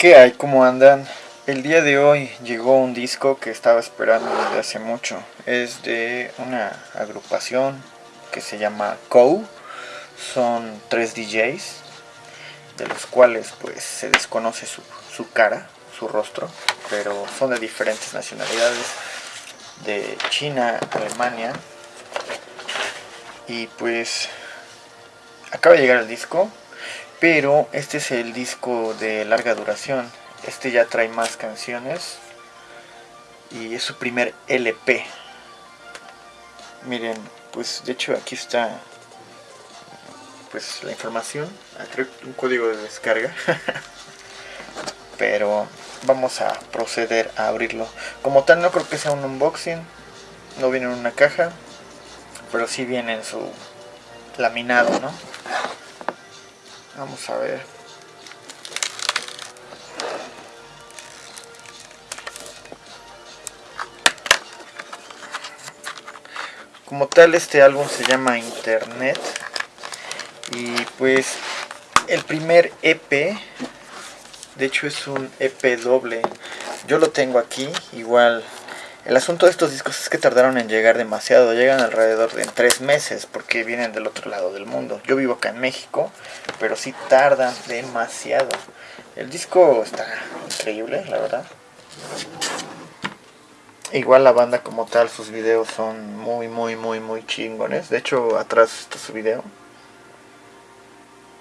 ¿Qué hay? ¿Cómo andan? El día de hoy llegó un disco que estaba esperando desde hace mucho. Es de una agrupación que se llama COU. Son tres DJs, de los cuales pues se desconoce su, su cara, su rostro, pero son de diferentes nacionalidades, de China, Alemania. Y pues acaba de llegar el disco, pero este es el disco de larga duración. Este ya trae más canciones. Y es su primer LP. Miren, pues de hecho aquí está pues la información. Ah, un código de descarga. pero vamos a proceder a abrirlo. Como tal no creo que sea un unboxing. No viene en una caja. Pero sí viene en su laminado, ¿no? Vamos a ver. Como tal este álbum se llama Internet. Y pues el primer EP, de hecho es un EP doble. Yo lo tengo aquí, igual el asunto de estos discos es que tardaron en llegar demasiado, llegan alrededor de tres meses porque vienen del otro lado del mundo. Yo vivo acá en México, pero sí tardan demasiado. El disco está increíble, la verdad. Igual la banda como tal, sus videos son muy, muy, muy, muy chingones. De hecho, atrás está su video.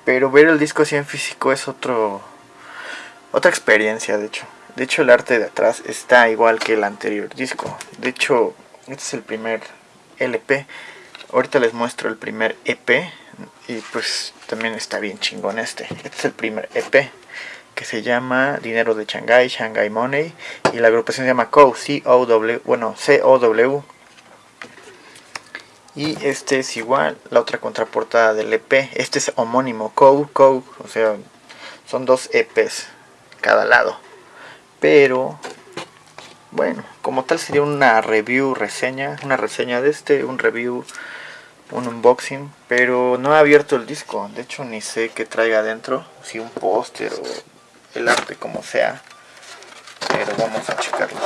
Pero ver el disco así en físico es otro, otra experiencia, de hecho. De hecho el arte de atrás está igual que el anterior disco. De hecho, este es el primer LP. Ahorita les muestro el primer EP. Y pues también está bien chingón este. Este es el primer EP. Que se llama Dinero de Shanghai, Shanghai Money. Y la agrupación se llama COW, C-O-W, bueno, C-O-W. Y este es igual, la otra contraportada del EP. Este es homónimo, COW, COW. O sea, son dos EPs cada lado pero bueno como tal sería una review reseña una reseña de este un review un unboxing pero no he abierto el disco. De hecho ni sé qué traiga adentro si un póster o el arte como sea pero vamos a checarlo.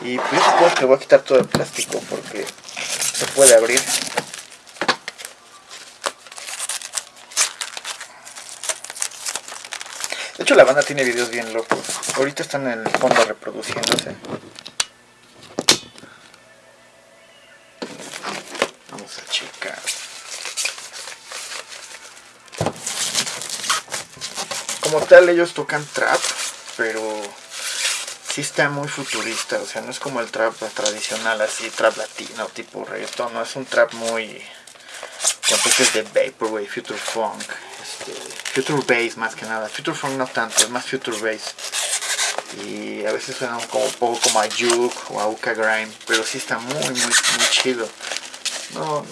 Y pues supongo que voy a quitar todo el plástico porque se puede abrir De hecho la banda tiene videos bien locos. Ahorita están en el fondo reproduciéndose. Vamos a checar. Como tal ellos tocan trap, pero sí está muy futurista, o sea, no es como el trap tradicional así, trap latino, tipo reggaeton, no es un trap muy con toques de vaporwave, future funk, este, future bass más que nada, future funk no tanto, es más future bass y a veces suena como un poco como a Juke o a Uka Grime, pero sí está muy muy muy chido. No,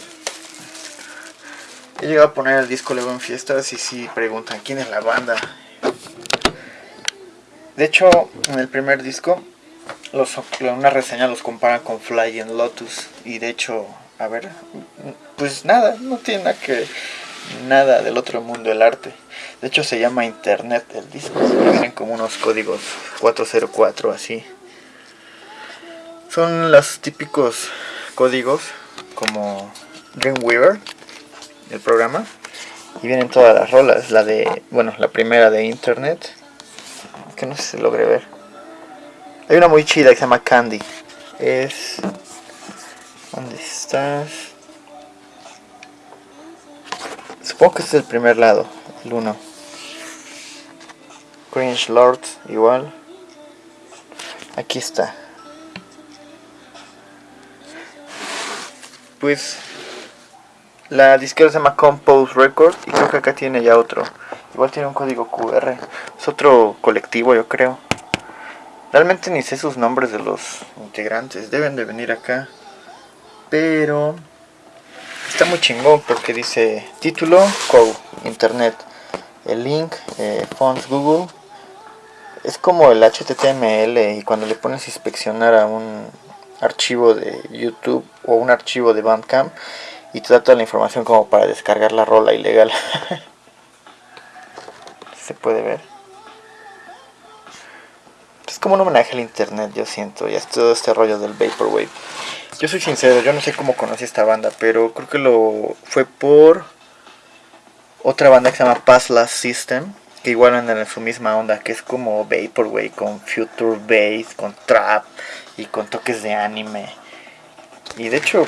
he llegado a poner el disco luego en fiestas y sí preguntan quién es la banda. De hecho, en el primer disco, los, una reseña los compara con Flying Lotus y de hecho, a ver, pues nada, no tiene nada que nada del otro mundo el arte. De hecho se llama Internet el disco. Vienen como unos códigos 404 así. Son los típicos códigos como Dreamweaver, el programa. Y vienen todas las rolas. La de, bueno, la primera de Internet. Que no sé si se logre ver. Hay una muy chida que se llama Candy. Es... ¿Dónde estás? Supongo que este es el primer lado, el 1. Cringe Lord, igual. Aquí está. Pues la disquera se llama Compose Record y creo que acá tiene ya otro. Igual tiene un código QR. Es otro colectivo, yo creo. Realmente ni sé sus nombres de los integrantes. Deben de venir acá. Pero está muy chingón porque dice título, co, internet, el link, eh, fonts Google. Es como el HTML y cuando le pones inspeccionar a un archivo de YouTube o un archivo de Bandcamp y te da toda la información como para descargar la rola ilegal. Se puede ver. como un homenaje al internet, yo siento, y es todo este rollo del Vaporwave. Yo soy sincero, yo no sé cómo conocí esta banda, pero creo que lo fue por otra banda que se llama Pass Last System, que igual andan en su misma onda, que es como Vaporwave con Future Bass, con Trap y con toques de anime. Y de hecho,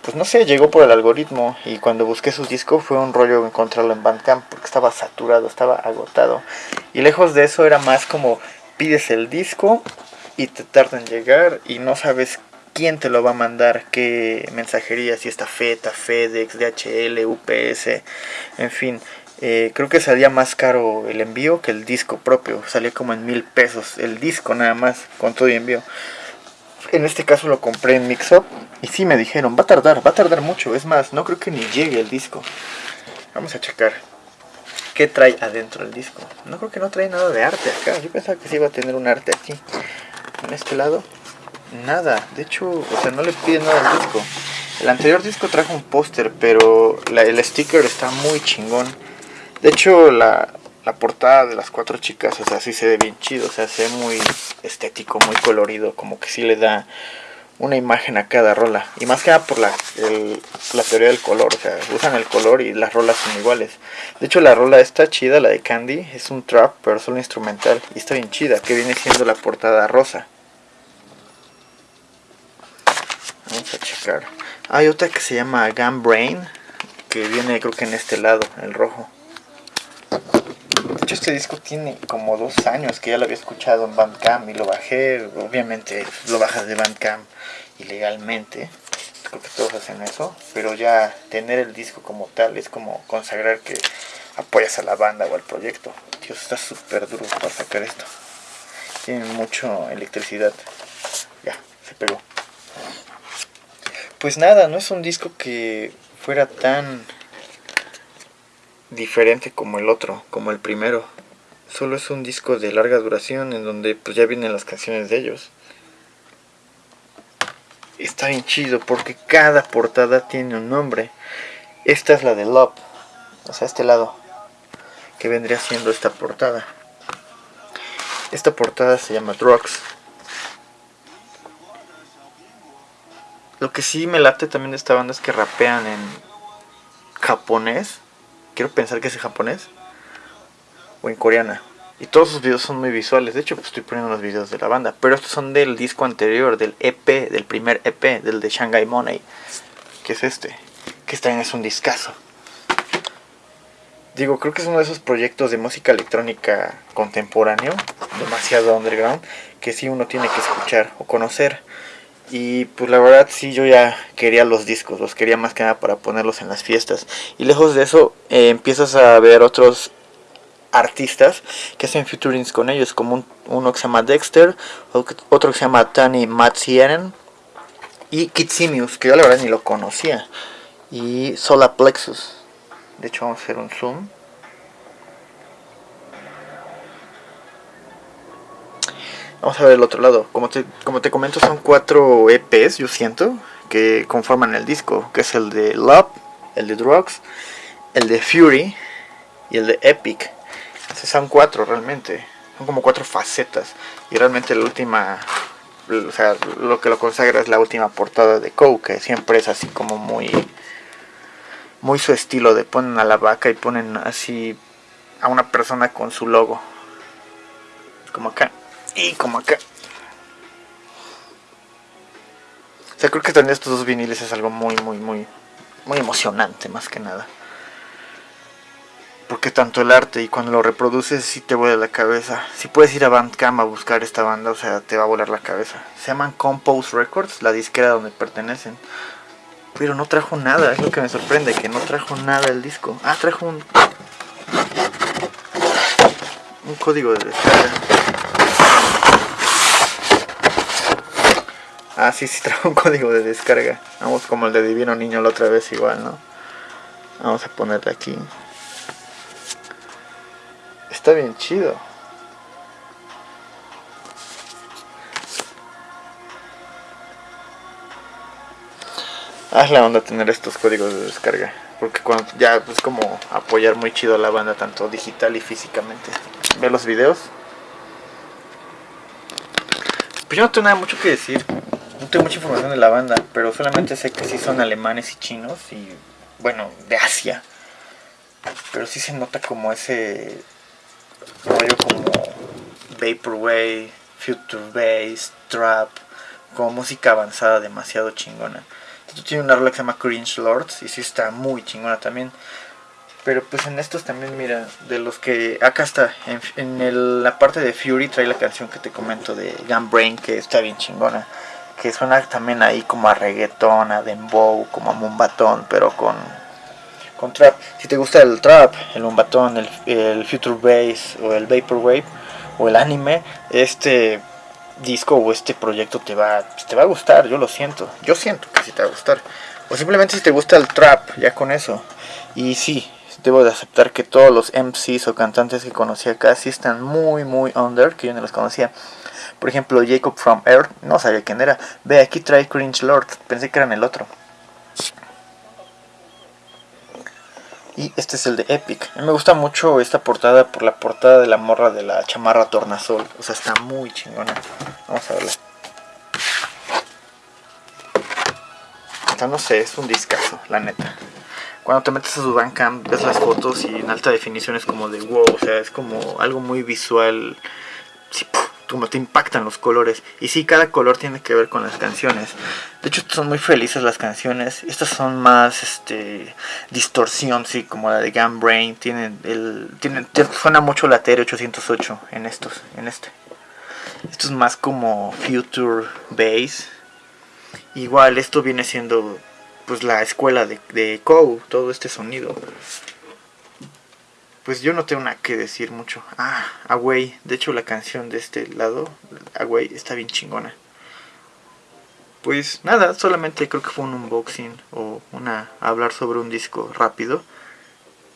pues no sé, llegó por el algoritmo y cuando busqué su disco fue un rollo encontrarlo en Bandcamp porque estaba saturado, estaba agotado. Y lejos de eso era más como pides el disco y te tarda en llegar y no sabes quién te lo va a mandar, qué mensajería, si está FETA, FedEx, DHL, UPS, en fin. Eh, creo que salía más caro el envío que el disco propio, salía como en mil pesos el disco nada más, con todo y envío. En este caso lo compré en Mixup y sí me dijeron, va a tardar, va a tardar mucho. Es más, no creo que ni llegue el disco. Vamos a checar qué trae adentro el disco. No creo que no trae nada de arte acá. Yo pensaba que sí iba a tener un arte aquí. En este lado, nada. De hecho, o sea, no le pide nada al disco. El anterior disco trajo un póster, pero el sticker está muy chingón. De hecho, la, la portada de las cuatro chicas, o sea, sí se ve bien chido, o sea, se ve muy estético, muy colorido, como que sí le da una imagen a cada rola. Y más que nada por la, la teoría del color, o sea, usan el color y las rolas son iguales. De hecho, la rola está chida, la de Candy, es un trap, pero solo instrumental, y está bien chida, que viene siendo la portada rosa. Checar. Hay otra que se llama Gun Brain, que viene creo que en este lado, el rojo. De hecho, este disco tiene como dos años que ya lo había escuchado en Bandcamp y lo bajé. Obviamente lo bajas de Bandcamp ilegalmente. Creo que todos hacen eso. Pero ya tener el disco como tal es como consagrar que apoyas a la banda o al proyecto. Dios, está súper duro para sacar esto. Tiene mucha electricidad. Ya, se pegó. Pues nada, no es un disco que fuera tan diferente como el otro, como el primero. Solo es un disco de larga duración en donde pues ya vienen las canciones de ellos. Está bien chido porque cada portada tiene un nombre. Esta es la de Love, o sea, este lado, que vendría siendo esta portada. Esta portada se llama Drugs. Lo que sí me late también de esta banda es que rapean en japonés quiero pensar que es en japonés o en coreana. Y todos sus videos son muy visuales. De hecho, estoy poniendo los videos de la banda. Pero estos son del disco anterior, del EP, del primer EP, del de Shanghai Money. Que es este. Que también es un discazo. Digo, creo que es uno de esos proyectos de música electrónica contemporáneo, demasiado underground, que sí uno tiene que escuchar o conocer. Y pues la verdad sí yo ya quería los discos, los quería más que nada para ponerlos en las fiestas. Y lejos de eso eh, empiezas a ver otros artistas que hacen featurings con ellos, como uno que se llama Dexter, otro que se llama Tani Matsieren y Kitsimius, que yo la verdad ni lo conocía, y Solar Plexus. De hecho vamos a hacer un zoom. Vamos a ver el otro lado. Como te, como te comento, son cuatro EPs, yo siento, que conforman el disco, que es el de Love, el de Drugs, el de Fury y el de Epic. Esos son cuatro realmente. Son como cuatro facetas. Y realmente la última, o sea, lo que lo consagra es la última portada de Cow, que siempre es así como muy, muy su estilo de ponen a la vaca y ponen así a una persona con su logo. Como acá. Y como acá. O sea, creo que tener estos dos viniles es algo muy, muy, muy, muy emocionante, más que nada. Porque tanto el arte y cuando lo reproduces sí te vuela la cabeza. Si puedes ir a Bandcamp a buscar esta banda, o sea, te va a volar la cabeza. Se llaman Compose Records, la disquera donde pertenecen. Pero no trajo nada, es lo que me sorprende, que no trajo nada el disco. Ah, trajo un... Un código de descarga. Ah, sí, sí trajo un código de descarga. Vamos como el de Divino Niño la otra vez igual, ¿no? Vamos a ponerle aquí. Está bien chido. Es la onda tener estos códigos de descarga. Porque cuando ya es como apoyar muy chido a la banda, tanto digital y físicamente. Ve los videos. Pues yo no tengo nada mucho que decir. No tengo mucha información de la banda, pero solamente sé que sí son alemanes y chinos y, bueno, de Asia. Pero sí se nota como ese rollo como Vaporwave, Future Bass, Trap, como música avanzada demasiado chingona. Esto tiene una rola que se llama Cringe Lords y sí está muy chingona también. Pero pues en estos también, mira, de los que... Acá está, en, la parte de Fury trae la canción que te comento de Gunbrain, que está bien chingona. Que suena también ahí como a reggaeton, a dembow, como a mumbatón, pero con, con trap. Si te gusta el trap, el mumbatón, el, el future bass o el vaporwave o el anime, este disco o este proyecto te va, te va a gustar, yo lo siento. Yo siento que sí te va a gustar. O simplemente si te gusta el trap, ya con eso. Y sí, debo de aceptar que todos los MCs o cantantes que conocí acá sí están muy, muy under, que yo no los conocía. Por ejemplo, Jacob from Earth, no sabía quién era. Ve, aquí trae Cringe Lord, pensé que eran el otro. Y este es el de Epic. Me gusta mucho esta portada por la portada de la morra de la chamarra tornasol. O sea, está muy chingona. Vamos a verla. Esta no sé, es un discazo, la neta cuando te metes a su Bandcamp ves las fotos y en alta definición es como de wow, o sea, es como algo muy visual, como te impactan los colores. Y sí, cada color tiene que ver con las canciones. De hecho, son muy felices las canciones. Estas son más este distorsión, sí, como la de Gun Brain. Tienen el, tienen, suena mucho la TR-808 en estos, en este. Esto es más como Future Bass. Igual, esto viene siendo pues la escuela de, de todo este sonido. Pues yo no tengo nada que decir mucho. Ah, Away. De hecho la canción de este lado, Away, está bien chingona. Pues nada, solamente creo que fue un unboxing o una hablar sobre un disco rápido.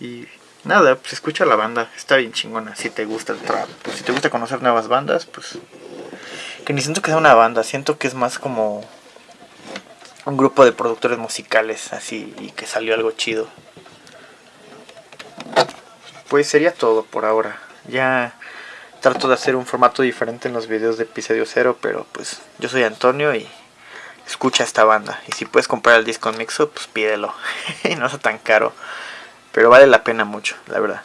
Y nada, pues escucha la banda, está bien chingona. Si te gusta el trap, pues si te gusta conocer nuevas bandas, pues que ni siento que sea una banda, siento que es más como un grupo de productores musicales así y que salió algo chido. Pues sería todo por ahora. Ya trato de hacer un formato diferente en los videos de episodio cero, pero pues yo soy Antonio y escucha esta banda. Y si puedes comprar el disco en Mixo, pues pídelo. no es tan caro. Pero vale la pena mucho, la verdad.